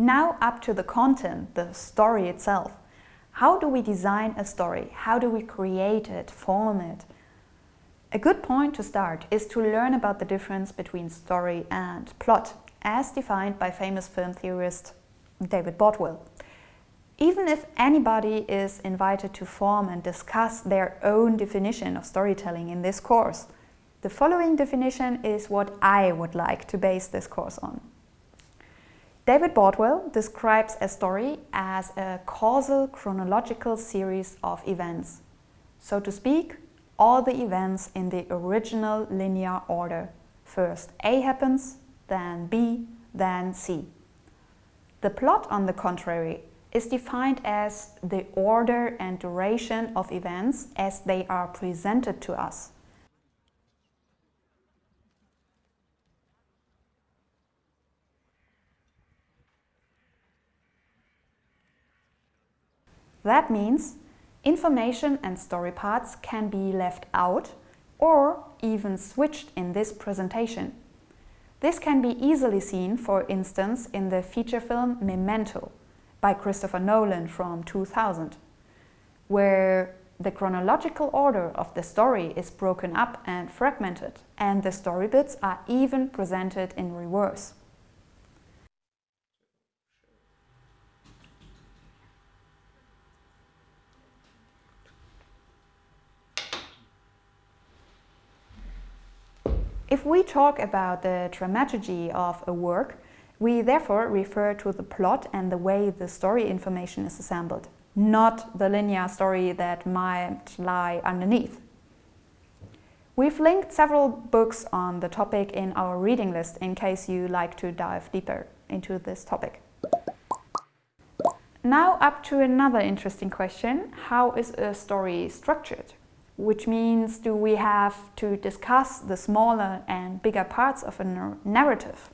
Now up to the content, the story itself. How do we design a story? How do we create it, form it? A good point to start is to learn about the difference between story and plot, as defined by famous film theorist David Bordwell. Even if anybody is invited to form and discuss their own definition of storytelling in this course, the following definition is what I would like to base this course on. David Bordwell describes a story as a causal chronological series of events. So to speak, all the events in the original linear order. First A happens, then B, then C. The plot, on the contrary, is defined as the order and duration of events as they are presented to us. That means information and story parts can be left out or even switched in this presentation. This can be easily seen, for instance, in the feature film Memento by Christopher Nolan from 2000, where the chronological order of the story is broken up and fragmented, and the story bits are even presented in reverse. If we talk about the dramaturgy of a work, we therefore refer to the plot and the way the story information is assembled, not the linear story that might lie underneath. We've linked several books on the topic in our reading list in case you like to dive deeper into this topic. Now up to another interesting question. How is a story structured? Which means do we have to discuss the smaller and bigger parts of a narrative?